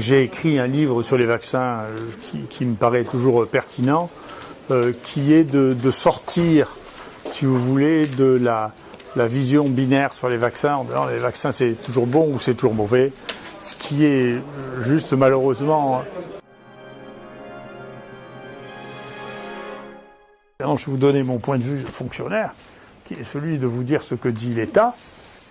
J'ai écrit un livre sur les vaccins euh, qui, me paraît toujours pertinent, euh, qui est de, sortir, si vous voulez, de la, vision binaire sur les vaccins, en disant les vaccins c'est toujours bon ou c'est toujours mauvais, ce qui est juste malheureusement... Je vais vous donner mon point de vue fonctionnaire, qui est celui de vous dire ce que dit l'État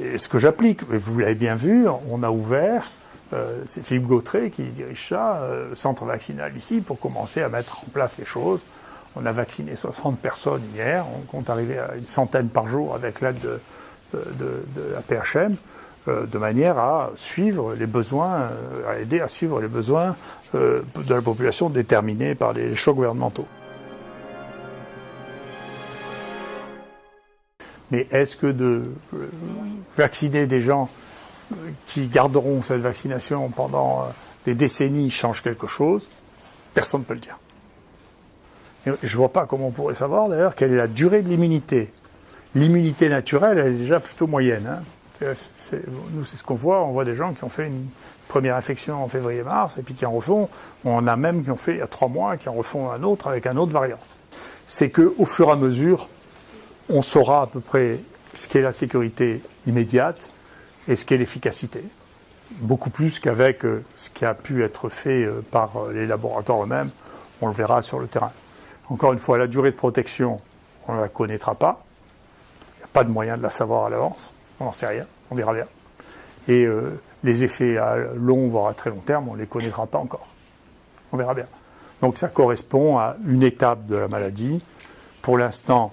et ce que j'applique. Vous l'avez bien vu, on a ouvert euh, c'est Philippe Gautret qui dirige ça, euh, centre vaccinal ici, pour commencer à mettre en place les choses. On a vacciné 60 personnes hier, on compte arriver à une centaine par jour avec l'aide de, de, de, la PHM, euh, de manière à suivre les besoins, à aider à suivre les besoins de la population déterminés par les chocs gouvernementaux. Mais est-ce que de vacciner des gens qui garderont cette vaccination pendant euh, des décennies change quelque chose, personne ne peut le dire. je ne vois pas comment on pourrait savoir d'ailleurs quelle est la durée de l'immunité. L'immunité naturelle, elle est déjà plutôt moyenne. Hein. nous, c'est ce qu'on voit. On voit des gens qui ont fait une première infection en février-mars et puis qui en refont. On a même qui ont fait il y a trois mois, qui en refont un autre avec un autre variant. C'est qu'au fur et à mesure, on saura à peu près ce qu'est la sécurité immédiate et ce qu'est l'efficacité. Beaucoup plus qu'avec euh, ce qui a pu être fait euh, par euh, les laboratoires eux-mêmes, on le verra sur le terrain. Encore une fois, la durée de protection, on ne la connaîtra pas. Il n'y a pas de moyen de la savoir à l'avance. On n'en sait rien. On verra bien. Et les effets à long, voire à très long terme, on ne les connaîtra pas encore. On verra bien. Donc ça correspond à une étape de la maladie. Pour l'instant,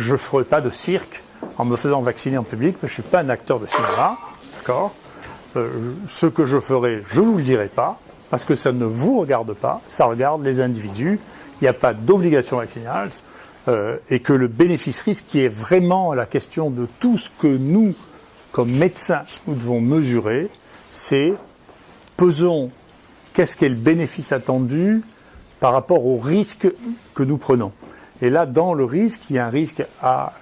Je ne ferai pas de cirque en me faisant vacciner en public, mais je ne suis pas un acteur de cinéma, d'accord? Euh, Ce que je ferai, je ne vous le dirai pas, parce que ça ne vous regarde pas, ça regarde les individus, il n'y a pas d'obligation vaccinale, euh, et que le bénéfice-risque, qui est vraiment la question de tout ce que nous, comme médecins, nous devons mesurer, c'est pesons qu'est-ce qu'est le bénéfice attendu par rapport au risque que nous prenons. Et là, dans le risque, il y a un risque à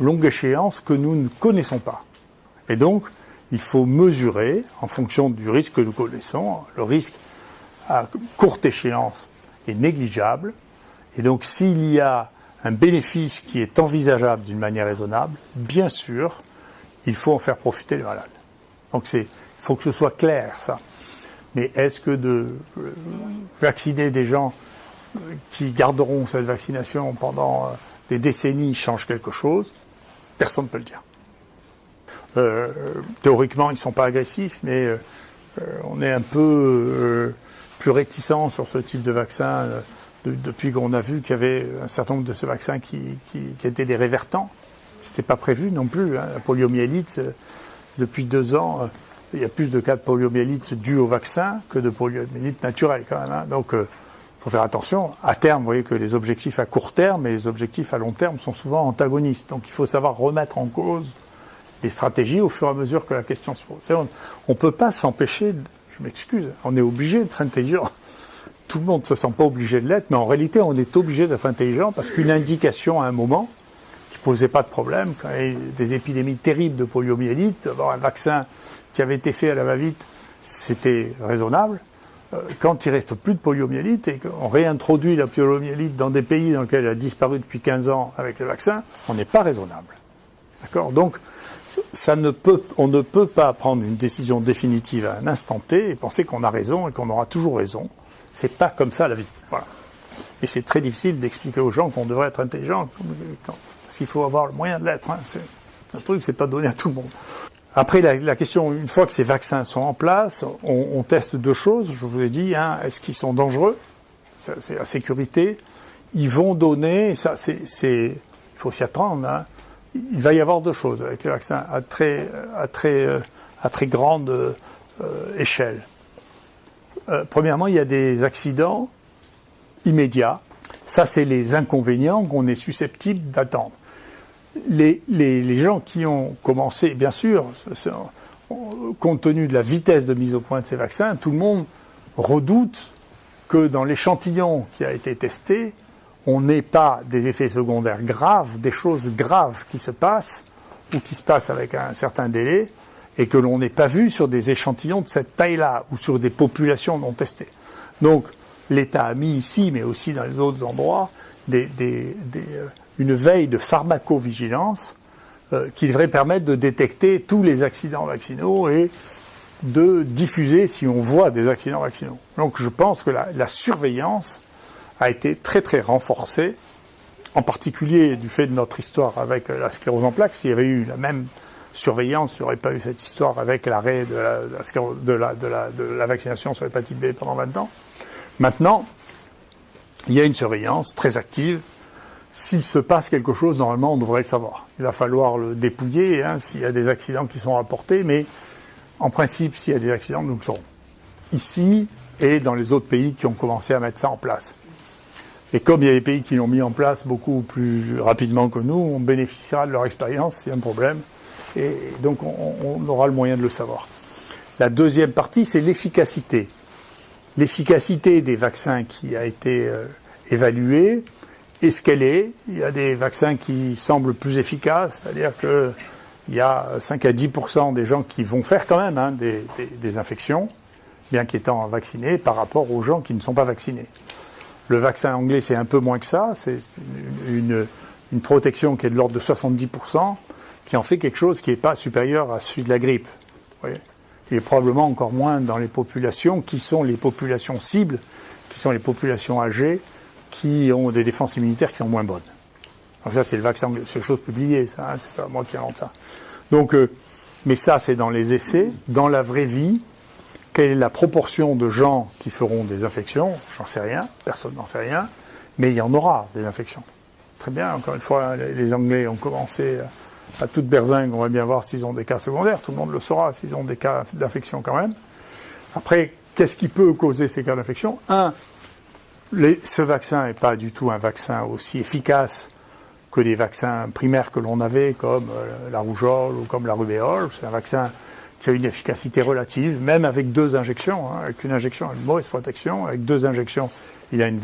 longue échéance que nous ne connaissons pas. Et donc, il faut mesurer, en fonction du risque que nous connaissons, le risque à courte échéance est négligeable. Et donc, s'il y a un bénéfice qui est envisageable d'une manière raisonnable, bien sûr, il faut en faire profiter les malades. Donc, il faut que ce soit clair, ça. Mais est-ce que de euh, vacciner des gens qui garderont cette vaccination pendant euh, des décennies change quelque chose, personne ne peut le dire. Euh, théoriquement, ils ne sont pas agressifs, mais euh, on est un peu plus réticent sur ce type de vaccin depuis qu'on a vu qu'il y avait un certain nombre de ce vaccin qui, qui, étaient des révertants. C'était pas prévu non plus. Hein. La poliomyélite, depuis deux ans, il y a plus de cas de poliomyélite dus au vaccin que de poliomyélite naturelle quand même. Hein. Donc faut faire attention. À terme, vous voyez que les objectifs à court terme et les objectifs à long terme sont souvent antagonistes. Donc il faut savoir remettre en cause les stratégies au fur et à mesure que la question se pose. On ne peut pas s'empêcher, je m'excuse, on est obligé d'être intelligent. Tout le monde ne se sent pas obligé de l'être, mais en réalité, on est obligé d'être intelligent parce qu'une indication à un moment qui posait pas de problème, quand il y a des épidémies terribles de poliomyélite, avoir un vaccin qui avait été fait à la va-vite, c'était raisonnable. Euh, quand il reste plus de poliomyélite et qu'on réintroduit la poliomyélite dans des pays dans lesquels elle a disparu depuis 15 ans avec le vaccin, on n'est pas raisonnable. D'accord? Donc, ça ne peut, on ne peut pas prendre une décision définitive à un instant T et penser qu'on a raison et qu'on aura toujours raison. C'est pas comme ça la vie. Voilà. Et c'est très difficile d'expliquer aux gens qu'on devrait être intelligent, parce qu'il faut avoir le moyen de l'être. Hein. C'est un truc, c'est pas donné à tout le monde. Après, la, question, une fois que ces vaccins sont en place, on, teste deux choses. Je vous ai dit, hein, est-ce qu'ils sont dangereux? C'est la sécurité. Ils vont donner, ça, c'est, il faut s'y attendre. Hein, il va y avoir deux choses avec les vaccins à très, à très, à très grande euh, échelle. Euh, premièrement, il y a des accidents immédiats. Ça, c'est les inconvénients qu'on est susceptible d'attendre les, gens qui ont commencé, bien sûr, compte tenu de la vitesse de mise au point de ces vaccins, tout le monde redoute que dans l'échantillon qui a été testé, on n'ait pas des effets secondaires graves, des choses graves qui se passent, ou qui se passent avec un certain délai, et que l'on n'ait pas vu sur des échantillons de cette taille-là, ou sur des populations non testées. Donc, l'État a mis ici, mais aussi dans les autres endroits, des, euh, une veille de pharmacovigilance euh, qui devrait permettre de détecter tous les accidents vaccinaux et de diffuser si on voit des accidents vaccinaux. Donc je pense que la, surveillance a été très très renforcée, en particulier du fait de notre histoire avec la sclérose en plaques. S'il y avait eu la même surveillance, il n'y aurait pas eu cette histoire avec l'arrêt de la, de la vaccination sur l'hépatite B pendant 20 ans. Maintenant, il y a une surveillance très active. S'il se passe quelque chose, normalement, on devrait le savoir. Il va falloir le dépouiller hein, s'il y a des accidents qui sont rapportés, mais en principe, s'il y a des accidents, nous le saurons. Ici et dans les autres pays qui ont commencé à mettre ça en place. Et comme il y a des pays qui l'ont mis en place beaucoup plus rapidement que nous, on bénéficiera de leur expérience a un problème. Et donc on, on aura le moyen de le savoir. La deuxième partie, c'est l'efficacité l'efficacité des vaccins qui a été euh, évaluée est ce qu'elle est. Il y a des vaccins qui semblent plus efficaces, c'est-à-dire qu'il y a 5 à 10% des gens qui vont faire quand même hein, des, infections, bien qu'étant vaccinés, par rapport aux gens qui ne sont pas vaccinés. Le vaccin anglais, c'est un peu moins que ça, c'est une, une, protection qui est de l'ordre de 70% qui en fait quelque chose qui n'est pas supérieur à celui de la grippe. Vous voyez? Et probablement encore moins dans les populations qui sont les populations cibles, qui sont les populations âgées, qui ont des défenses immunitaires qui sont moins bonnes. Donc ça, c'est le vaccin, c'est chose publiée, ça, hein, c'est pas moi qui invente ça. Donc, euh, mais ça, c'est dans les essais. Dans la vraie vie, quelle est la proportion de gens qui feront des infections? J'en sais rien, personne n'en sait rien, mais il y en aura des infections. Très bien, encore une fois, les Anglais ont commencé à toute berzingue, on va bien voir s'ils ont des cas secondaires. Tout le monde le saura s'ils ont des cas d'infection quand même. Après, qu'est-ce qui peut causer ces cas d'infection? Un, ce vaccin n'est pas du tout un vaccin aussi efficace que les vaccins primaires que l'on avait, comme euh, la rougeole ou comme la rubéole. C'est un vaccin qui a une efficacité relative, même avec deux injections. Hein. Avec une injection, une mauvaise protection. Avec deux injections, il a une,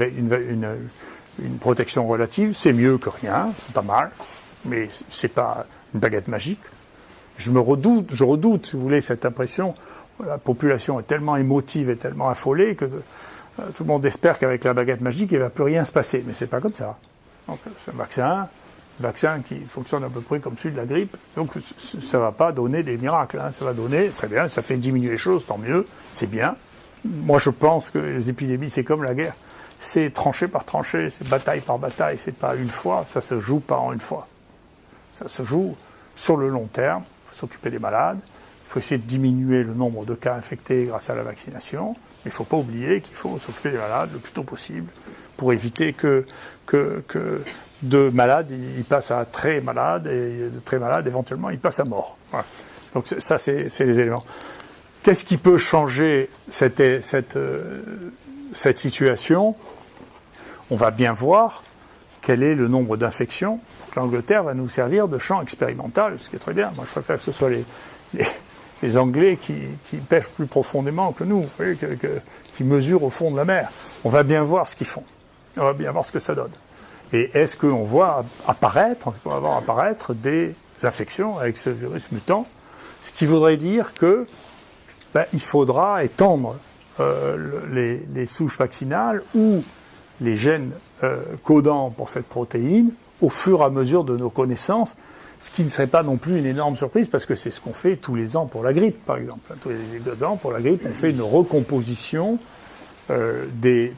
protection relative. C'est mieux que rien, c'est pas mal, mais c'est pas une baguette magique. Je me redoute, je redoute, si vous voulez, cette impression. La population est tellement émotive et tellement affolée que tout le monde espère qu'avec la baguette magique, il ne va plus rien se passer. Mais c'est pas comme ça. Donc, c'est un vaccin, vaccin qui fonctionne à peu près comme celui de la grippe. Donc, ça ne va pas donner des miracles. Hein. Ça va donner, très bien, ça fait diminuer les choses, tant mieux, c'est bien. Moi, je pense que les épidémies, c'est comme la guerre. C'est tranché par tranché, c'est bataille par bataille, c'est pas une fois, ça se joue pas en une fois. Ça se joue sur le long terme. Il faut s'occuper des malades. Il faut essayer de diminuer le nombre de cas infectés grâce à la vaccination. Mais il ne faut pas oublier qu'il faut s'occuper des malades le plus tôt possible pour éviter que, que, de malades, ils passent à très malades et de très malades, éventuellement, ils passent à mort. Donc ça, c'est les éléments. Qu'est-ce qui peut changer cette, cette, euh, cette situation? On va bien voir quel est le nombre d'infections l'Angleterre va nous servir de champ expérimental, ce qui est très bien. Moi, je préfère que ce soit les, Anglais qui, pêchent plus profondément que nous, qui mesurent au fond de la mer. On va bien voir ce qu'ils font. On va bien voir ce que ça donne. Et est-ce qu'on voit apparaître, on va voir apparaître des infections avec ce virus mutant? Ce qui voudrait dire que ben, il faudra étendre euh, les, les, souches vaccinales ou les gènes euh, codants pour cette protéine au fur et à mesure de nos connaissances, ce qui ne serait pas non plus une énorme surprise parce que c'est ce qu'on fait tous les ans pour la grippe, par exemple. Tous les deux ans pour la grippe, on fait une recomposition euh, du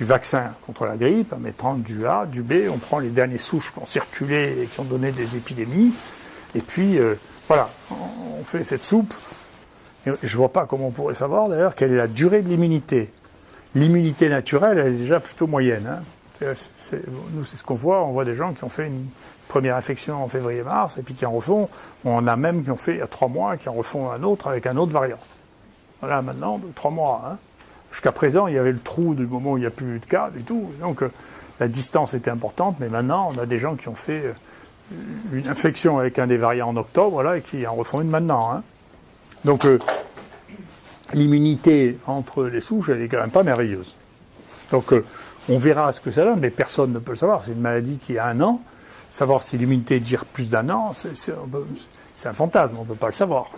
vaccin contre la grippe en mettant du A, du B, on prend les dernières souches qui ont circulé et qui ont donné des épidémies, et puis euh, voilà, on fait cette soupe. Et je vois pas comment on pourrait savoir d'ailleurs quelle est la durée de l'immunité. L'immunité naturelle, elle est déjà plutôt moyenne. Hein nous, c'est ce qu'on voit. On voit des gens qui ont fait une première infection en février-mars et puis qui en refont. On en a même qui ont fait il y a trois mois, qui en refont un autre avec un autre variant. Voilà, maintenant, trois mois. Hein. Jusqu'à présent, il y avait le trou du moment où il n'y a plus de cas du tout. Donc, euh, la distance était importante, mais maintenant, on a des gens qui ont fait euh, une infection avec un des variants en octobre, voilà, et qui en refont une maintenant. Hein. Donc, euh, l'immunité entre les souches, elle est quand même pas merveilleuse. Donc, On verra ce que ça donne, mais personne ne peut le savoir. C'est une maladie qui a un an. Savoir si l'immunité dure plus d'un an, c'est un fantasme, on ne peut pas le savoir.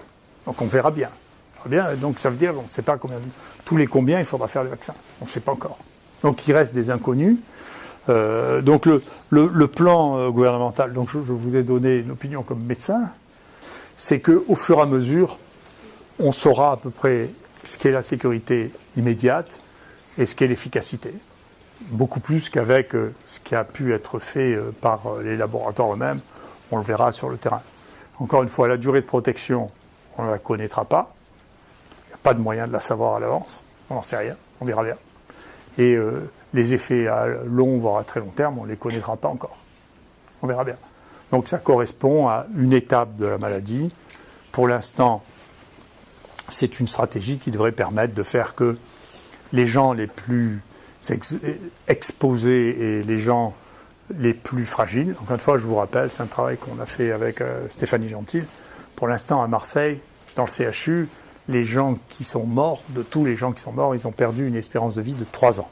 Donc on verra bien. donc ça veut dire, on ne sait pas combien, tous les combien il faudra faire le vaccin. On ne sait pas encore. Donc il reste des inconnus. Euh, donc le, plan euh, gouvernemental, donc je, je, vous ai donné une opinion comme médecin, c'est qu'au fur et à mesure, on saura à peu près ce qu'est la sécurité immédiate et ce qu'est l'efficacité. Beaucoup plus qu'avec euh, ce qui a pu être fait euh, par euh, les laboratoires eux-mêmes, on le verra sur le terrain. Encore une fois, la durée de protection, on ne la connaîtra pas. Il n'y a pas de moyen de la savoir à l'avance. On n'en sait rien. On verra bien. Et les effets à long, voire à très long terme, on ne les connaîtra pas encore. On verra bien. Donc ça correspond à une étape de la maladie. Pour l'instant, c'est une stratégie qui devrait permettre de faire que les gens les plus exposés et les gens les plus fragiles, encore une fois, je vous rappelle, c'est un travail qu'on a fait avec euh, Stéphanie Gentil. Pour l'instant, à Marseille, dans le CHU, les gens qui sont morts, de tous les gens qui sont morts, ils ont perdu une espérance de vie de 3 ans.